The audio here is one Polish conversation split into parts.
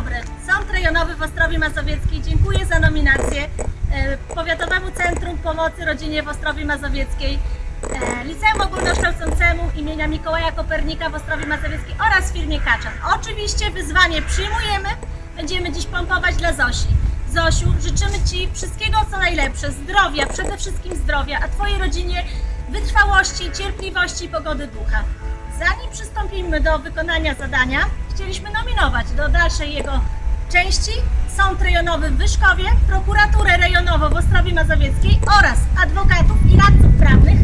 dobry. Sąd Rejonowy w Ostrowie Mazowieckiej dziękuję za nominację e, Powiatowemu Centrum Pomocy Rodzinie w Ostrowie Mazowieckiej, e, Liceum Ogólnokształcącemu imienia Mikołaja Kopernika w Ostrowie Mazowieckiej oraz firmie Kaczan. Oczywiście wyzwanie przyjmujemy, będziemy dziś pompować dla Zosi. Zosiu, życzymy Ci wszystkiego co najlepsze, zdrowia, przede wszystkim zdrowia, a Twojej rodzinie wytrwałości, cierpliwości i pogody ducha. Przystąpimy do wykonania zadania, chcieliśmy nominować do dalszej jego części. Sąd Rejonowy w Wyszkowie, Prokuraturę Rejonową w Ostrowie Mazowieckiej oraz adwokatów i radców prawnych.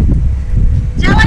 Ostrowa